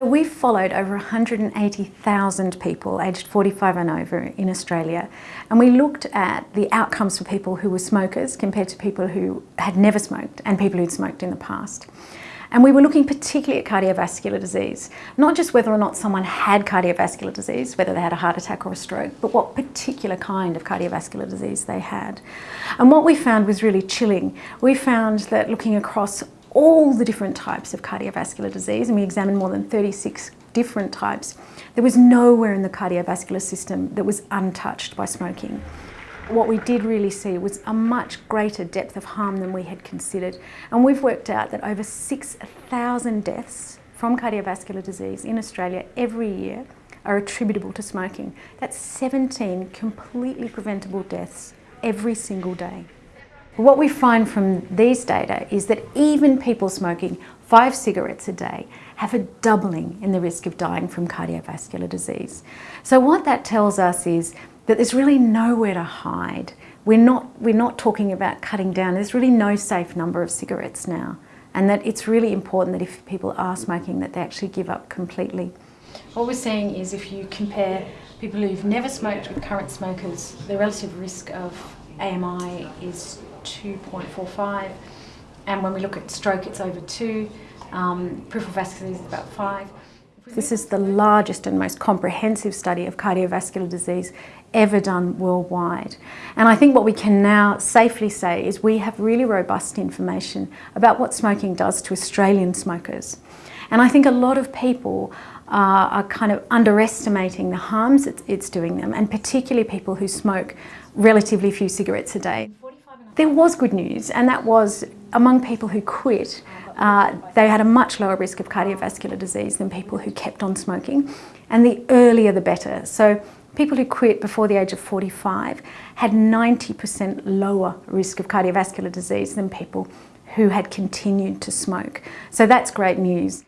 We've followed over 180,000 people aged 45 and over in Australia and we looked at the outcomes for people who were smokers compared to people who had never smoked and people who'd smoked in the past. And we were looking particularly at cardiovascular disease, not just whether or not someone had cardiovascular disease, whether they had a heart attack or a stroke, but what particular kind of cardiovascular disease they had. And what we found was really chilling. We found that looking across all the different types of cardiovascular disease, and we examined more than 36 different types, there was nowhere in the cardiovascular system that was untouched by smoking. What we did really see was a much greater depth of harm than we had considered. And we've worked out that over 6,000 deaths from cardiovascular disease in Australia every year are attributable to smoking. That's 17 completely preventable deaths every single day. What we find from these data is that even people smoking five cigarettes a day have a doubling in the risk of dying from cardiovascular disease. So what that tells us is that there's really nowhere to hide. We're not, we're not talking about cutting down. There's really no safe number of cigarettes now. And that it's really important that if people are smoking that they actually give up completely. What we're seeing is if you compare people who've never smoked with current smokers, the relative risk of AMI is 2.45 and when we look at stroke it's over 2, um, peripheral vascular disease is about 5. This is the largest and most comprehensive study of cardiovascular disease ever done worldwide. And I think what we can now safely say is we have really robust information about what smoking does to Australian smokers. And I think a lot of people uh, are kind of underestimating the harms it's, it's doing them, and particularly people who smoke relatively few cigarettes a day. There was good news, and that was among people who quit, uh, they had a much lower risk of cardiovascular disease than people who kept on smoking, and the earlier the better. So people who quit before the age of 45 had 90% lower risk of cardiovascular disease than people who had continued to smoke. So that's great news.